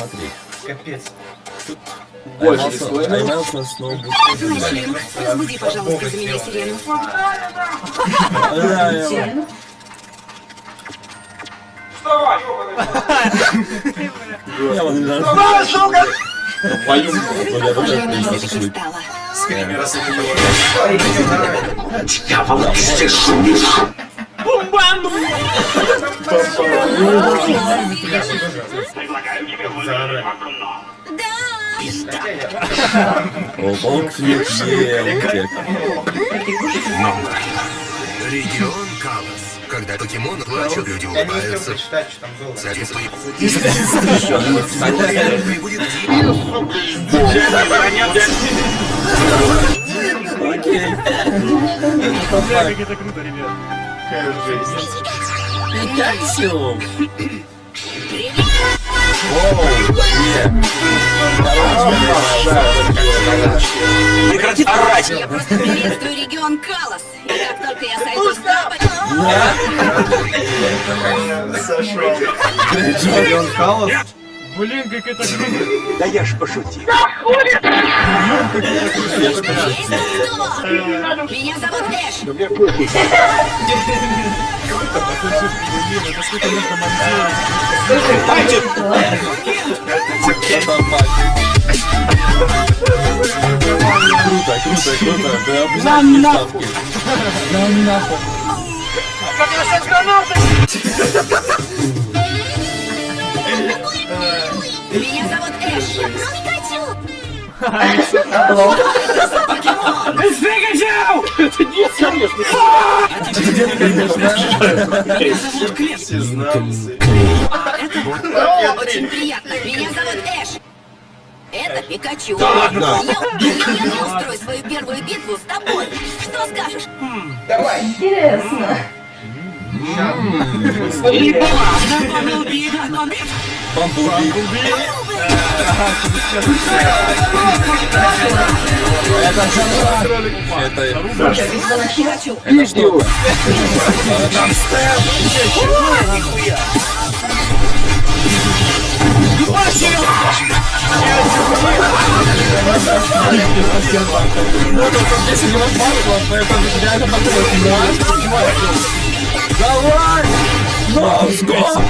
Смотри. Капец. Больше Поймался снова. Сирену, разбуди, пожалуйста, за меня сирену. Сирену? Не А, сука! Пою. Похоже, я немножечко устала. Скример, раз это Дьявол, ты шумишь! О, паук флик, е, утек. Регион Калос. Когда покемоны плачут, люди не улыбаются. Соответственно, будет Окей. Как это круто, ребят. Какая жесть. Пикачу. Прекрати орать! Я просто приветствую регион Калос. И как только я сойду с запада... Регион Калос. Блин, как это круто! Да я ж пошутил. Есть кто? Меня зовут Эш. Это сколько нужно монтировать? Круто, круто, круто. Да, обязательно ставки. Нам нахуй. Меня зовут Эш. Пикачу. Сизнался. Очень приятно. Меня зовут Эш. Это Пикачу. Я, я, я устрою свою первую битву с тобой. Что скажешь? Давай. Бамблби. Это Пикачу.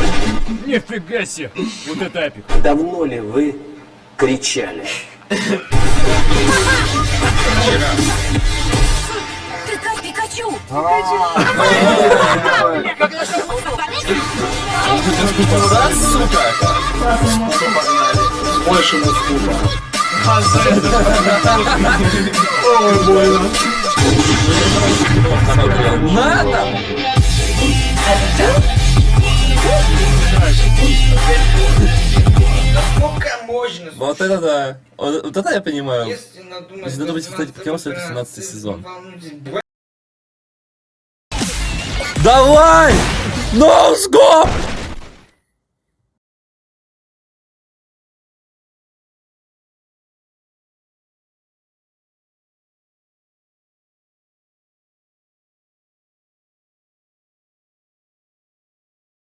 Нифига себе! Вот это эпик. Давно ли вы кричали? Ты как Пикачу? Больше мускула. надо. Можно? Вот это да. Вот, вот это я понимаю. Если надумать... Если надумать, кстати, покемон, это 17 12, сезон. Давай! Ноускоп!